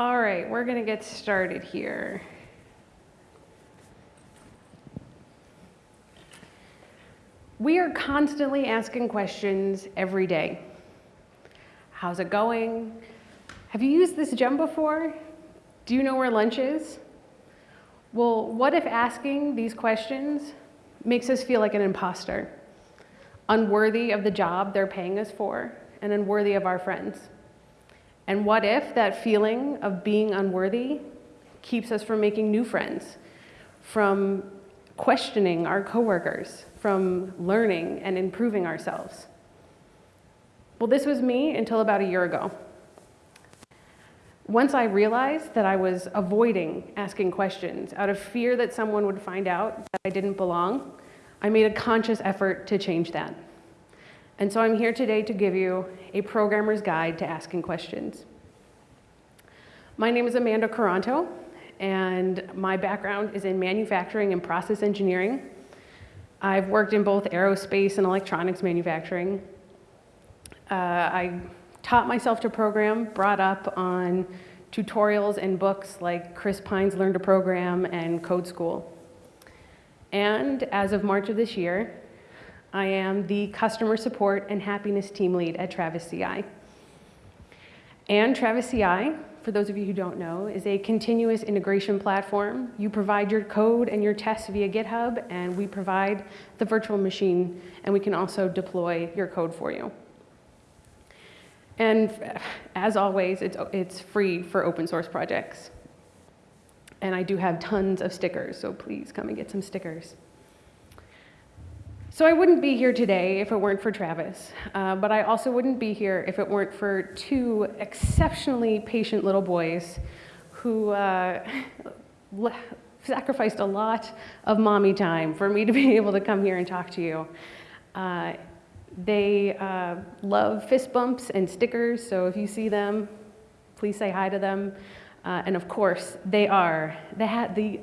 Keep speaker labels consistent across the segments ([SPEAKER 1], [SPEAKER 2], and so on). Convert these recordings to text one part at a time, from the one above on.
[SPEAKER 1] All right, we're going to get started here. We are constantly asking questions every day. How's it going? Have you used this gem before? Do you know where lunch is? Well, what if asking these questions makes us feel like an imposter, unworthy of the job they're paying us for, and unworthy of our friends? And what if that feeling of being unworthy keeps us from making new friends, from questioning our coworkers, from learning and improving ourselves? Well, this was me until about a year ago. Once I realized that I was avoiding asking questions out of fear that someone would find out that I didn't belong, I made a conscious effort to change that. And so I'm here today to give you a programmer's guide to asking questions. My name is Amanda Quaranto, and my background is in manufacturing and process engineering. I've worked in both aerospace and electronics manufacturing. Uh, I taught myself to program, brought up on tutorials and books like Chris Pine's Learn to Program and Code School. And as of March of this year, I am the customer support and happiness team lead at Travis CI. And Travis CI, for those of you who don't know, is a continuous integration platform. You provide your code and your tests via GitHub, and we provide the virtual machine, and we can also deploy your code for you. And as always, it's, it's free for open source projects. And I do have tons of stickers, so please come and get some stickers. So I wouldn't be here today if it weren't for Travis, uh, but I also wouldn't be here if it weren't for two exceptionally patient little boys who uh, sacrificed a lot of mommy time for me to be able to come here and talk to you. Uh, they uh, love fist bumps and stickers, so if you see them, please say hi to them. Uh, and of course, they are the, the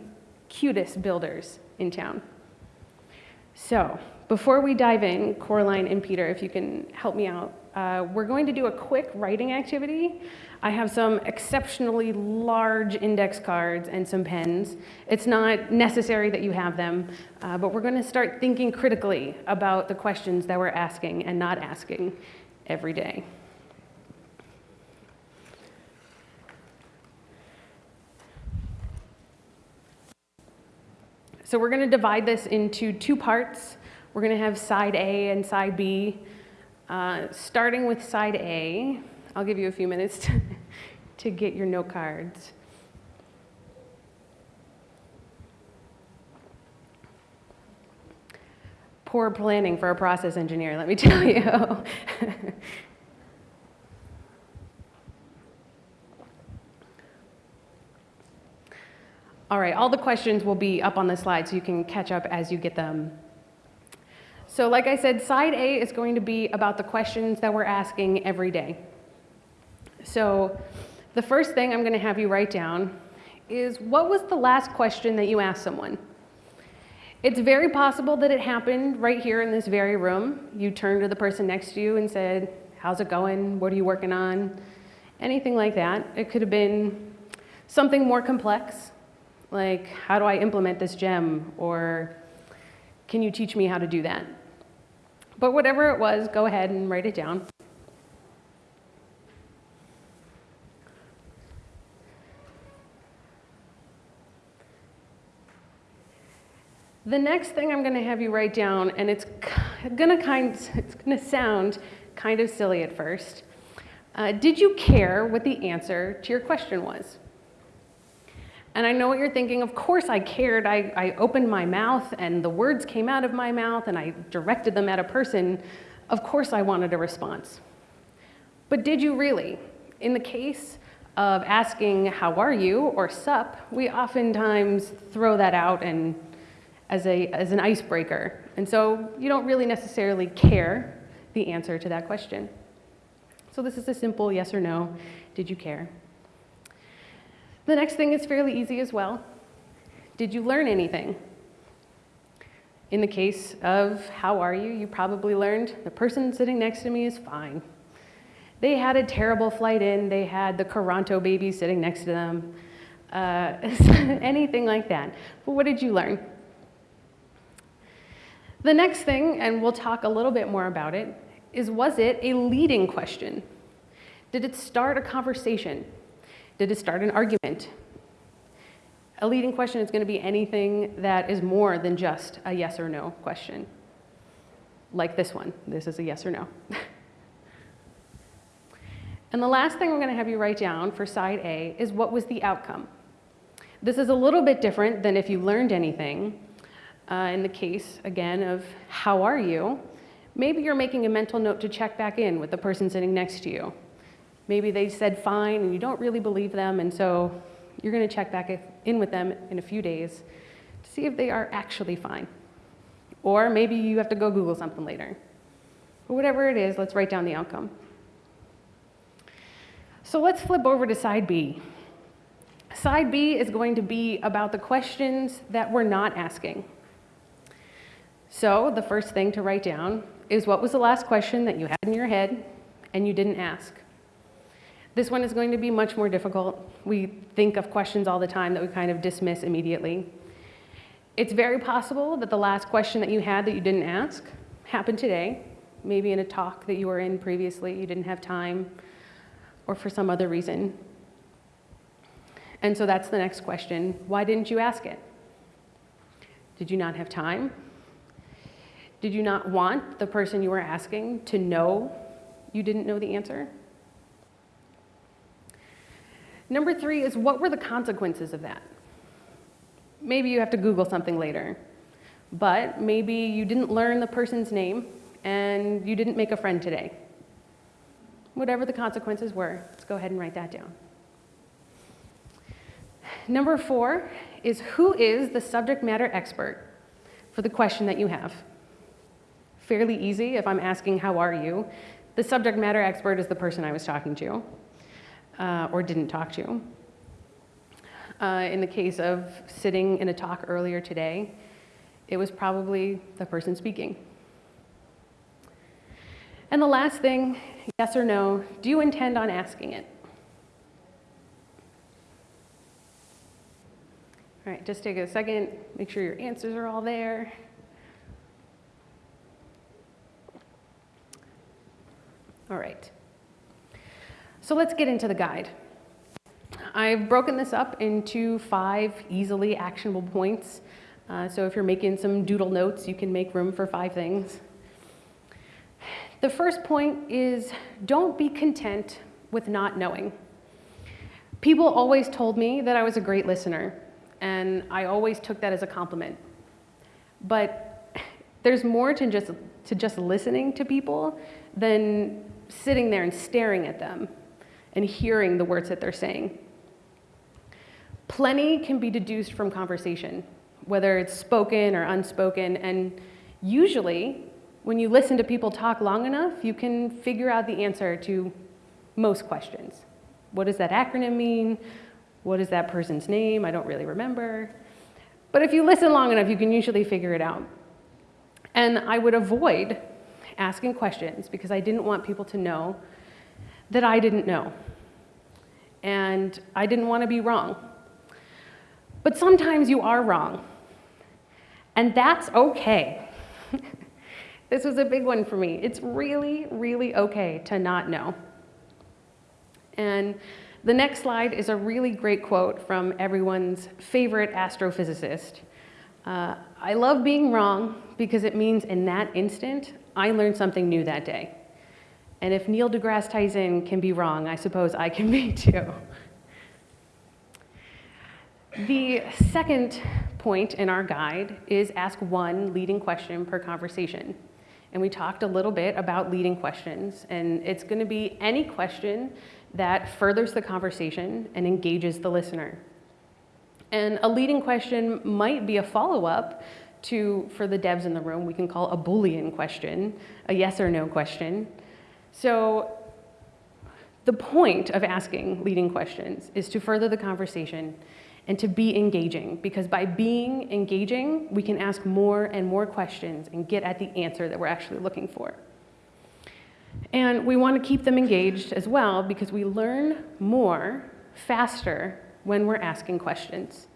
[SPEAKER 1] cutest builders in town. So before we dive in, Coraline and Peter, if you can help me out, uh, we're going to do a quick writing activity. I have some exceptionally large index cards and some pens. It's not necessary that you have them, uh, but we're going to start thinking critically about the questions that we're asking and not asking every day. So we're going to divide this into two parts. We're going to have side A and side B. Uh, starting with side A, I'll give you a few minutes to, to get your note cards. Poor planning for a process engineer, let me tell you. All right, all the questions will be up on the slide so you can catch up as you get them. So like I said, side A is going to be about the questions that we're asking every day. So the first thing I'm going to have you write down is what was the last question that you asked someone? It's very possible that it happened right here in this very room. You turned to the person next to you and said, how's it going? What are you working on? Anything like that. It could have been something more complex, like how do I implement this gem? Or can you teach me how to do that? But whatever it was, go ahead and write it down. The next thing I'm going to have you write down, and it's going to kind, it's going to sound kind of silly at first. Uh, did you care what the answer to your question was? And I know what you're thinking, of course I cared. I, I opened my mouth and the words came out of my mouth and I directed them at a person. Of course I wanted a response. But did you really? In the case of asking, how are you, or sup, we oftentimes throw that out and as, a, as an icebreaker. And so you don't really necessarily care the answer to that question. So this is a simple yes or no, did you care? The next thing is fairly easy as well. Did you learn anything? In the case of how are you, you probably learned the person sitting next to me is fine. They had a terrible flight in, they had the Quaranto baby sitting next to them, uh, anything like that. But what did you learn? The next thing, and we'll talk a little bit more about it, is was it a leading question? Did it start a conversation? Did it start an argument? A leading question is going to be anything that is more than just a yes or no question. Like this one. This is a yes or no. and the last thing I'm going to have you write down for side A is what was the outcome? This is a little bit different than if you learned anything. Uh, in the case, again, of how are you, maybe you're making a mental note to check back in with the person sitting next to you. Maybe they said fine and you don't really believe them, and so you're going to check back in with them in a few days to see if they are actually fine. Or maybe you have to go Google something later. But whatever it is, let's write down the outcome. So let's flip over to side B. Side B is going to be about the questions that we're not asking. So the first thing to write down is what was the last question that you had in your head and you didn't ask? This one is going to be much more difficult. We think of questions all the time that we kind of dismiss immediately. It's very possible that the last question that you had that you didn't ask happened today, maybe in a talk that you were in previously, you didn't have time, or for some other reason. And so that's the next question. Why didn't you ask it? Did you not have time? Did you not want the person you were asking to know you didn't know the answer? Number three is what were the consequences of that? Maybe you have to Google something later, but maybe you didn't learn the person's name and you didn't make a friend today. Whatever the consequences were, let's go ahead and write that down. Number four is who is the subject matter expert for the question that you have? fairly easy if I'm asking, how are you? The subject matter expert is the person I was talking to uh, or didn't talk to. Uh, in the case of sitting in a talk earlier today, it was probably the person speaking. And the last thing, yes or no, do you intend on asking it? All right, just take a second, make sure your answers are all there. All right. So let's get into the guide. I've broken this up into five easily actionable points. Uh, so if you're making some doodle notes, you can make room for five things. The first point is don't be content with not knowing. People always told me that I was a great listener, and I always took that as a compliment. But there's more to just, to just listening to people than sitting there and staring at them and hearing the words that they're saying. Plenty can be deduced from conversation, whether it's spoken or unspoken, and usually when you listen to people talk long enough, you can figure out the answer to most questions. What does that acronym mean? What is that person's name? I don't really remember. But if you listen long enough, you can usually figure it out. And I would avoid asking questions because I didn't want people to know that I didn't know. And I didn't want to be wrong. But sometimes you are wrong. And that's okay. this was a big one for me. It's really, really okay to not know. And the next slide is a really great quote from everyone's favorite astrophysicist. Uh, I love being wrong because it means in that instant, I learned something new that day. And if Neil deGrasse Tyson can be wrong, I suppose I can be too. The second point in our guide is ask one leading question per conversation. And we talked a little bit about leading questions, and it's going to be any question that furthers the conversation and engages the listener. And a leading question might be a follow-up to, for the devs in the room, we can call a Boolean question, a yes or no question. So the point of asking leading questions is to further the conversation and to be engaging, because by being engaging, we can ask more and more questions and get at the answer that we're actually looking for. And we want to keep them engaged as well because we learn more faster when we're asking questions.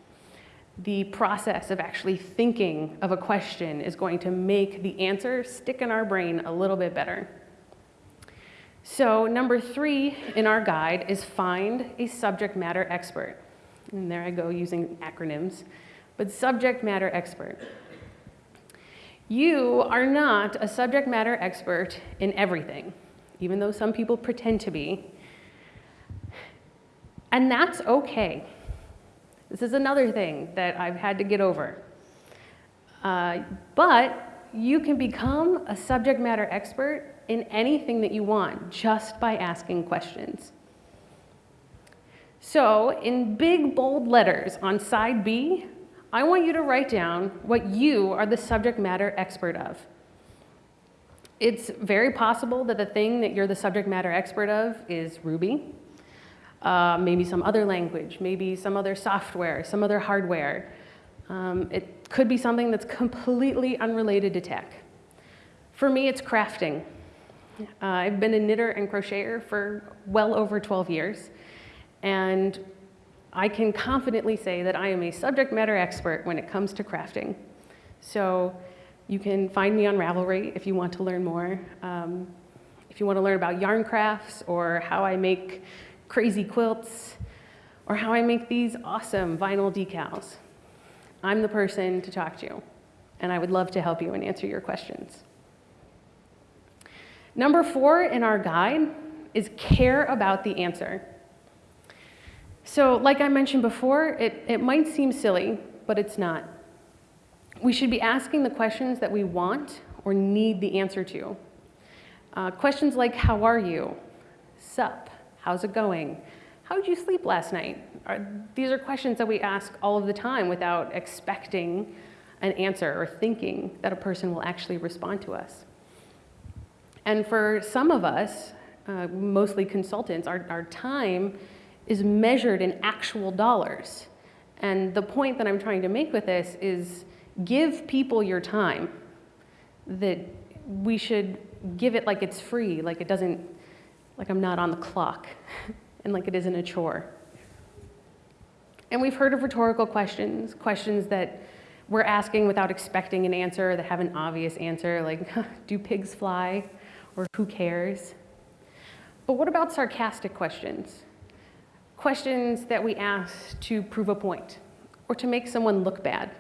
[SPEAKER 1] The process of actually thinking of a question is going to make the answer stick in our brain a little bit better. So number three in our guide is find a subject matter expert. And there I go using acronyms, but subject matter expert. You are not a subject matter expert in everything, even though some people pretend to be. And that's okay. This is another thing that I've had to get over. Uh, but you can become a subject matter expert in anything that you want just by asking questions. So in big bold letters on side B, I want you to write down what you are the subject matter expert of. It's very possible that the thing that you're the subject matter expert of is Ruby, uh, maybe some other language, maybe some other software, some other hardware. Um, it could be something that's completely unrelated to tech. For me, it's crafting. Uh, I've been a knitter and crocheter for well over 12 years, and I can confidently say that I am a subject matter expert when it comes to crafting. So you can find me on Ravelry if you want to learn more. Um, if you want to learn about yarn crafts or how I make crazy quilts or how I make these awesome vinyl decals, I'm the person to talk to, and I would love to help you and answer your questions. Number four in our guide is care about the answer. So like I mentioned before, it, it might seem silly, but it's not. We should be asking the questions that we want or need the answer to. Uh, questions like, how are you? Sup? How's it going? How did you sleep last night? Are, these are questions that we ask all of the time without expecting an answer or thinking that a person will actually respond to us. And for some of us, uh, mostly consultants, our, our time is measured in actual dollars. And the point that I'm trying to make with this is give people your time, that we should give it like it's free, like it doesn't, like I'm not on the clock, and like it isn't a chore. And we've heard of rhetorical questions, questions that we're asking without expecting an answer, that have an obvious answer, like, do pigs fly? Or who cares? But what about sarcastic questions? Questions that we ask to prove a point or to make someone look bad.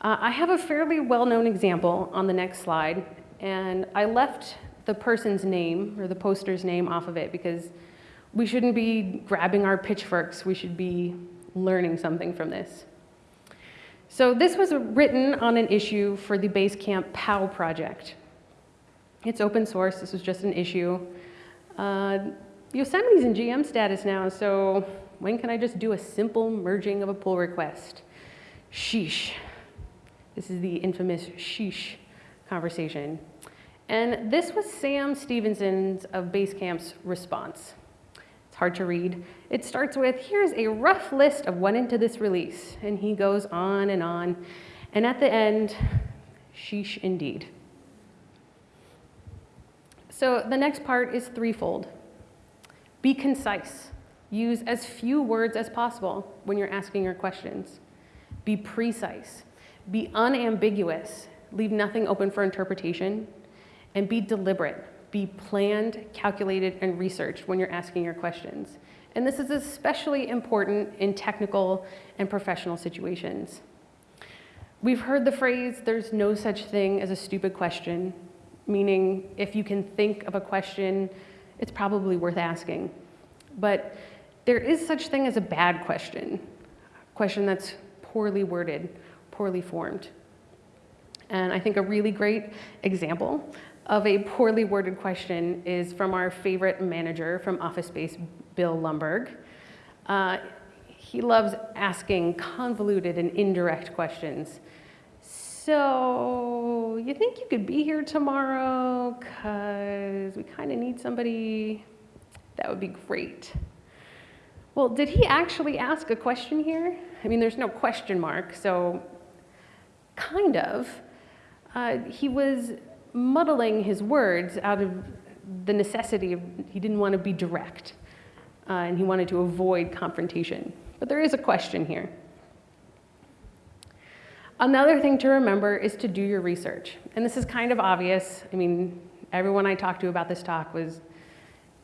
[SPEAKER 1] Uh, I have a fairly well-known example on the next slide, and I left the person's name or the poster's name off of it because we shouldn't be grabbing our pitchforks, we should be learning something from this. So this was written on an issue for the Basecamp POW project, it's open source, this was just an issue. Uh, Yosemite's in GM status now, so when can I just do a simple merging of a pull request? Sheesh. This is the infamous sheesh conversation. And this was Sam Stephenson's of Basecamp's response. It's hard to read. It starts with, here's a rough list of what into this release. And he goes on and on. And at the end, sheesh indeed. So the next part is threefold. Be concise. Use as few words as possible when you're asking your questions. Be precise. Be unambiguous. Leave nothing open for interpretation. And be deliberate. Be planned, calculated, and researched when you're asking your questions. And this is especially important in technical and professional situations. We've heard the phrase, there's no such thing as a stupid question, meaning if you can think of a question, it's probably worth asking. But there is such thing as a bad question, a question that's poorly worded, poorly formed. And I think a really great example of a poorly worded question is from our favorite manager from Office Space, Bill Lumbergh. Uh, he loves asking convoluted and indirect questions. So you think you could be here tomorrow? Because we kind of need somebody. That would be great. Well, did he actually ask a question here? I mean, there's no question mark, so kind of. Uh, he was muddling his words out of the necessity of, he didn't want to be direct, uh, and he wanted to avoid confrontation. But there is a question here. Another thing to remember is to do your research. And this is kind of obvious. I mean, everyone I talked to about this talk was,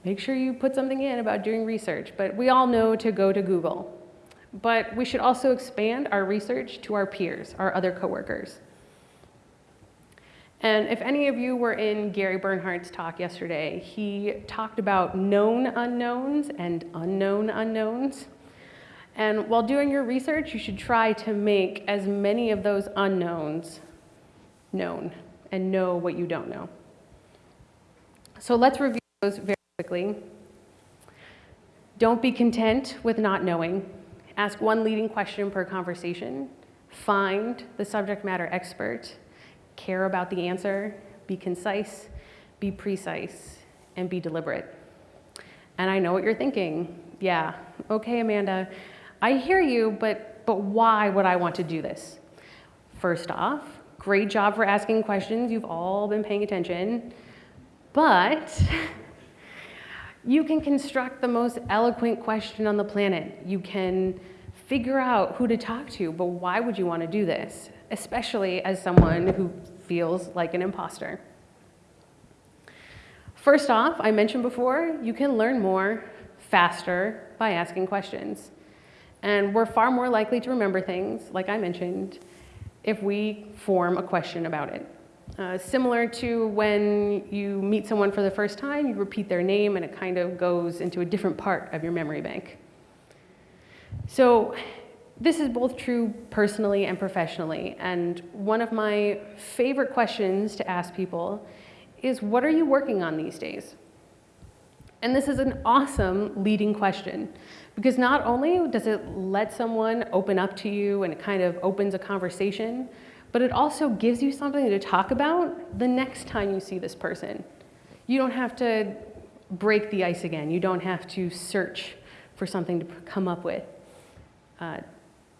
[SPEAKER 1] make sure you put something in about doing research. But we all know to go to Google. But we should also expand our research to our peers, our other coworkers. And if any of you were in Gary Bernhardt's talk yesterday, he talked about known unknowns and unknown unknowns. And while doing your research, you should try to make as many of those unknowns known and know what you don't know. So let's review those very quickly. Don't be content with not knowing. Ask one leading question per conversation. Find the subject matter expert. Care about the answer. Be concise, be precise, and be deliberate. And I know what you're thinking. Yeah, okay, Amanda, I hear you, but, but why would I want to do this? First off, great job for asking questions. You've all been paying attention. But you can construct the most eloquent question on the planet. You can figure out who to talk to, but why would you want to do this? Especially as someone who feels like an imposter. First off, I mentioned before, you can learn more faster by asking questions. And we're far more likely to remember things, like I mentioned, if we form a question about it. Uh, similar to when you meet someone for the first time, you repeat their name and it kind of goes into a different part of your memory bank. So this is both true personally and professionally. And one of my favorite questions to ask people is, what are you working on these days? And this is an awesome leading question because not only does it let someone open up to you and it kind of opens a conversation, but it also gives you something to talk about the next time you see this person. You don't have to break the ice again. You don't have to search for something to come up with. Uh,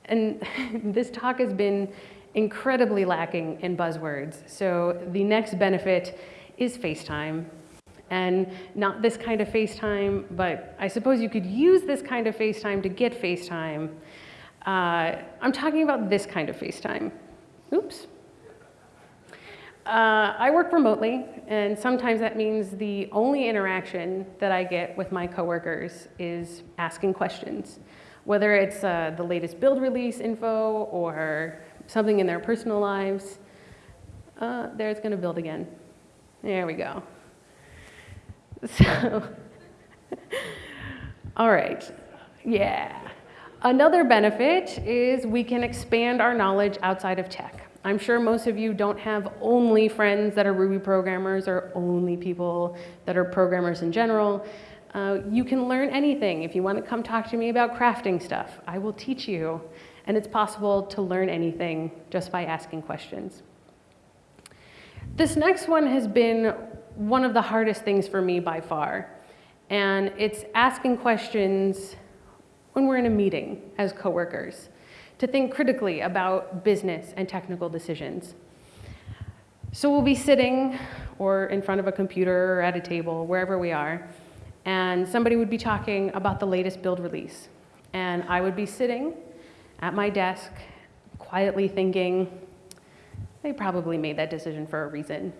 [SPEAKER 1] and this talk has been incredibly lacking in buzzwords. So the next benefit is FaceTime and not this kind of FaceTime, but I suppose you could use this kind of FaceTime to get FaceTime. Uh, I'm talking about this kind of FaceTime. Oops. Uh, I work remotely, and sometimes that means the only interaction that I get with my coworkers is asking questions, whether it's uh, the latest build release info or something in their personal lives. Uh, there it's going to build again. There we go. So, all right, yeah. Another benefit is we can expand our knowledge outside of tech. I'm sure most of you don't have only friends that are Ruby programmers or only people that are programmers in general. Uh, you can learn anything. If you want to come talk to me about crafting stuff, I will teach you. And it's possible to learn anything just by asking questions. This next one has been one of the hardest things for me by far. And it's asking questions when we're in a meeting as coworkers, to think critically about business and technical decisions. So we'll be sitting or in front of a computer or at a table, wherever we are, and somebody would be talking about the latest build release. And I would be sitting at my desk, quietly thinking, they probably made that decision for a reason.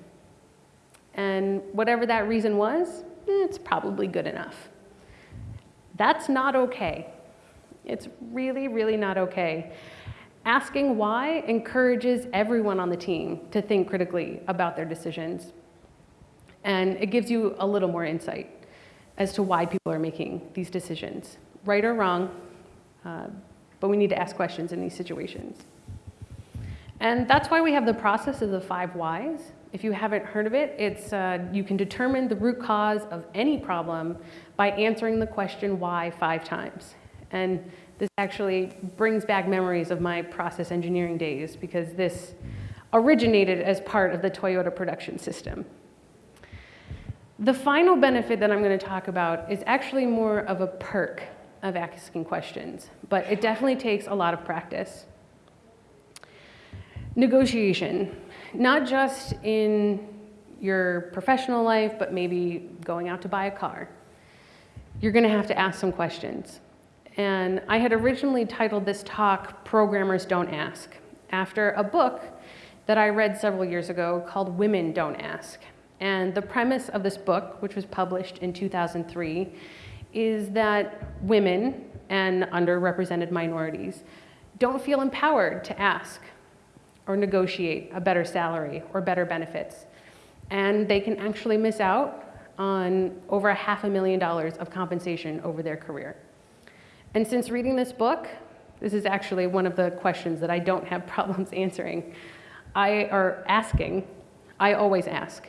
[SPEAKER 1] And whatever that reason was, it's probably good enough. That's not okay. It's really, really not okay. Asking why encourages everyone on the team to think critically about their decisions. And it gives you a little more insight as to why people are making these decisions, right or wrong, uh, but we need to ask questions in these situations. And that's why we have the process of the five whys. If you haven't heard of it, it's, uh, you can determine the root cause of any problem by answering the question why five times. And this actually brings back memories of my process engineering days because this originated as part of the Toyota production system. The final benefit that I'm going to talk about is actually more of a perk of asking questions, but it definitely takes a lot of practice. Negotiation not just in your professional life, but maybe going out to buy a car. You're gonna have to ask some questions. And I had originally titled this talk, Programmers Don't Ask, after a book that I read several years ago called Women Don't Ask. And the premise of this book, which was published in 2003, is that women and underrepresented minorities don't feel empowered to ask or negotiate a better salary or better benefits. And they can actually miss out on over a half a million dollars of compensation over their career. And since reading this book, this is actually one of the questions that I don't have problems answering. I are asking, I always ask.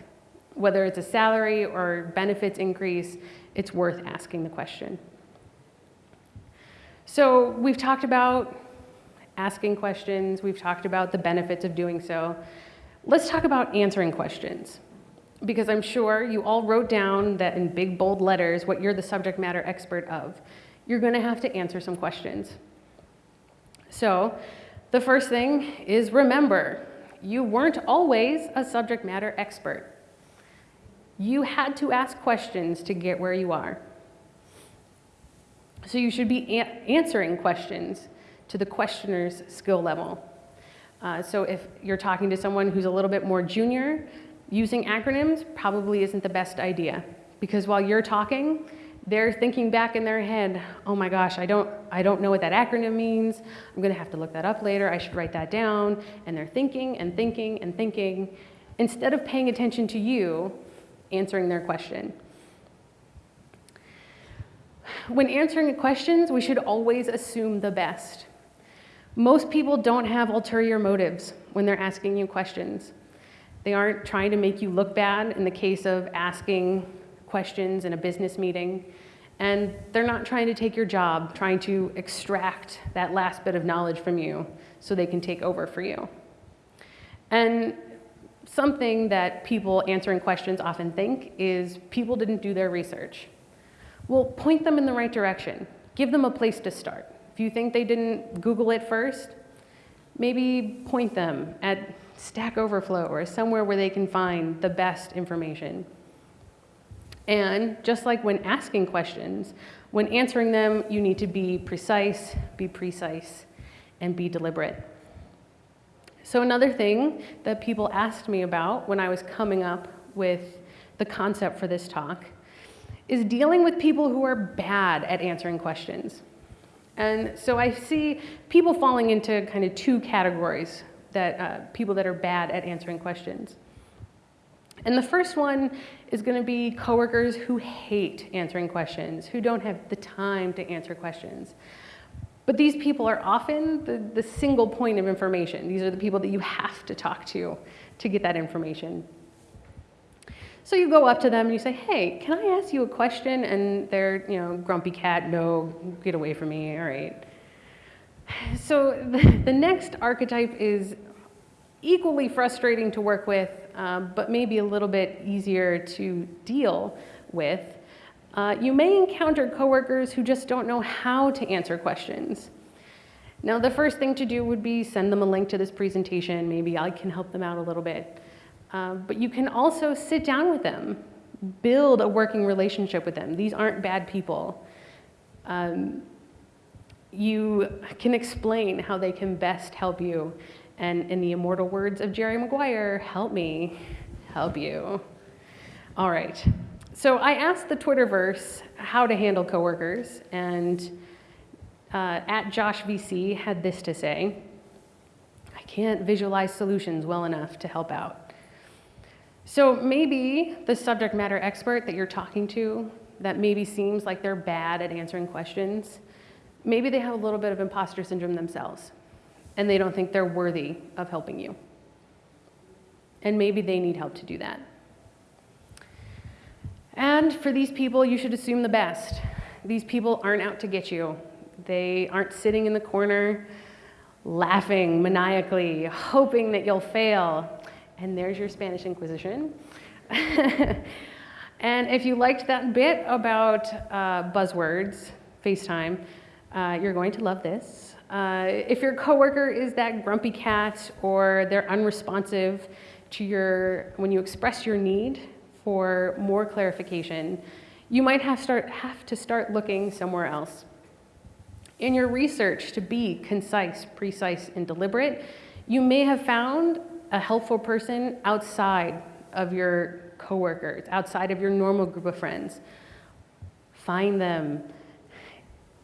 [SPEAKER 1] Whether it's a salary or benefits increase, it's worth asking the question. So we've talked about asking questions, we've talked about the benefits of doing so. Let's talk about answering questions. Because I'm sure you all wrote down that in big bold letters what you're the subject matter expert of. You're gonna have to answer some questions. So the first thing is remember, you weren't always a subject matter expert. You had to ask questions to get where you are. So you should be answering questions to the questioner's skill level. Uh, so if you're talking to someone who's a little bit more junior, using acronyms probably isn't the best idea because while you're talking, they're thinking back in their head, oh my gosh, I don't, I don't know what that acronym means. I'm gonna have to look that up later. I should write that down. And they're thinking and thinking and thinking instead of paying attention to you answering their question. When answering questions, we should always assume the best. Most people don't have ulterior motives when they're asking you questions. They aren't trying to make you look bad in the case of asking questions in a business meeting. And they're not trying to take your job, trying to extract that last bit of knowledge from you so they can take over for you. And something that people answering questions often think is people didn't do their research. Well, point them in the right direction. Give them a place to start. If you think they didn't Google it first, maybe point them at Stack Overflow or somewhere where they can find the best information. And just like when asking questions, when answering them, you need to be precise, be precise, and be deliberate. So another thing that people asked me about when I was coming up with the concept for this talk is dealing with people who are bad at answering questions. And so I see people falling into kind of two categories that uh, people that are bad at answering questions. And the first one is going to be coworkers who hate answering questions, who don't have the time to answer questions. But these people are often the, the single point of information. These are the people that you have to talk to to get that information. So you go up to them and you say, hey, can I ask you a question? And they're, you know, grumpy cat, no, get away from me, all right. So the, next archetype is equally frustrating to work with, um, but maybe a little bit easier to deal with. Uh, you may encounter coworkers who just don't know how to answer questions. Now, the first thing to do would be send them a link to this presentation. Maybe I can help them out a little bit. Uh, but you can also sit down with them, build a working relationship with them. These aren't bad people. Um, you can explain how they can best help you. And in the immortal words of Jerry Maguire, help me, help you. All right. So I asked the Twitterverse how to handle coworkers, and uh, at Josh VC had this to say, I can't visualize solutions well enough to help out. So maybe the subject matter expert that you're talking to that maybe seems like they're bad at answering questions, maybe they have a little bit of imposter syndrome themselves and they don't think they're worthy of helping you. And maybe they need help to do that. And for these people, you should assume the best. These people aren't out to get you. They aren't sitting in the corner laughing maniacally, hoping that you'll fail and there's your Spanish Inquisition. and if you liked that bit about uh, buzzwords, FaceTime, uh, you're going to love this. Uh, if your coworker is that grumpy cat or they're unresponsive to your, when you express your need for more clarification, you might have, start, have to start looking somewhere else. In your research to be concise, precise, and deliberate, you may have found a helpful person outside of your coworkers, outside of your normal group of friends. Find them,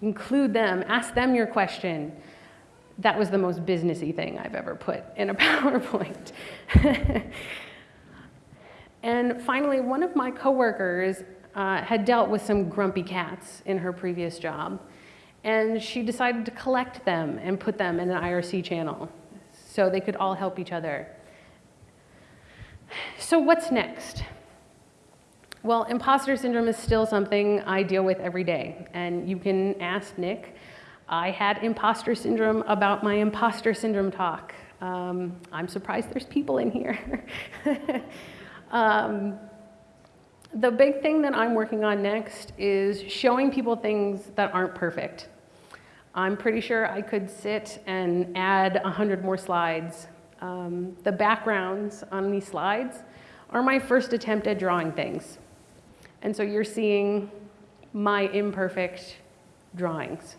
[SPEAKER 1] include them, ask them your question. That was the most businessy thing I've ever put in a PowerPoint. and finally, one of my coworkers uh, had dealt with some grumpy cats in her previous job, and she decided to collect them and put them in an IRC channel so they could all help each other. So what's next? Well, imposter syndrome is still something I deal with every day, and you can ask Nick. I had imposter syndrome about my imposter syndrome talk. Um, I'm surprised there's people in here. um, the big thing that I'm working on next is showing people things that aren't perfect. I'm pretty sure I could sit and add 100 more slides. Um, the backgrounds on these slides are my first attempt at drawing things. And so you're seeing my imperfect drawings.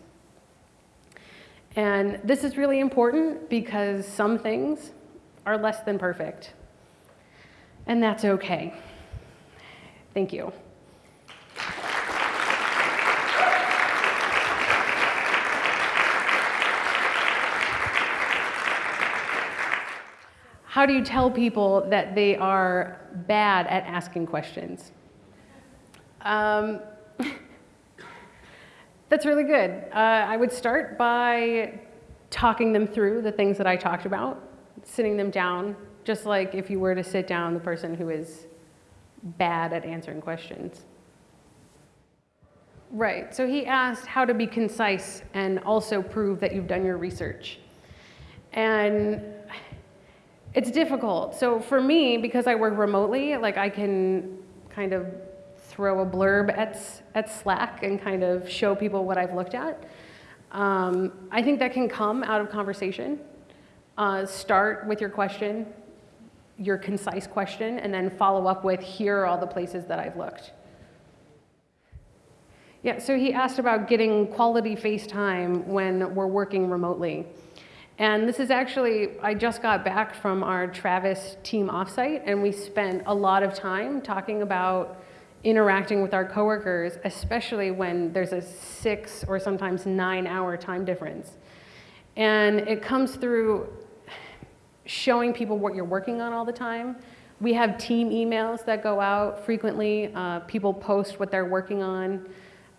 [SPEAKER 1] And this is really important because some things are less than perfect. And that's okay. Thank you. How do you tell people that they are bad at asking questions? Um, that's really good. Uh, I would start by talking them through the things that I talked about, sitting them down, just like if you were to sit down the person who is bad at answering questions. Right, so he asked how to be concise and also prove that you've done your research. And it's difficult. So for me, because I work remotely, like I can kind of throw a blurb at, at Slack and kind of show people what I've looked at. Um, I think that can come out of conversation. Uh, start with your question, your concise question, and then follow up with, here are all the places that I've looked. Yeah, so he asked about getting quality FaceTime when we're working remotely. And this is actually, I just got back from our Travis team offsite, and we spent a lot of time talking about interacting with our coworkers, especially when there's a six or sometimes nine hour time difference. And it comes through showing people what you're working on all the time. We have team emails that go out frequently. Uh, people post what they're working on.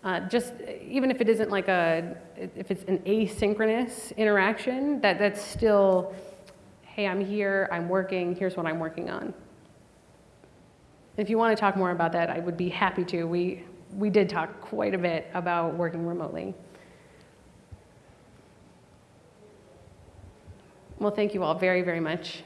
[SPEAKER 1] Uh, just even if it isn't like a, if it's an asynchronous interaction, that, that's still, hey, I'm here, I'm working, here's what I'm working on. If you want to talk more about that, I would be happy to. We, we did talk quite a bit about working remotely. Well, thank you all very, very much.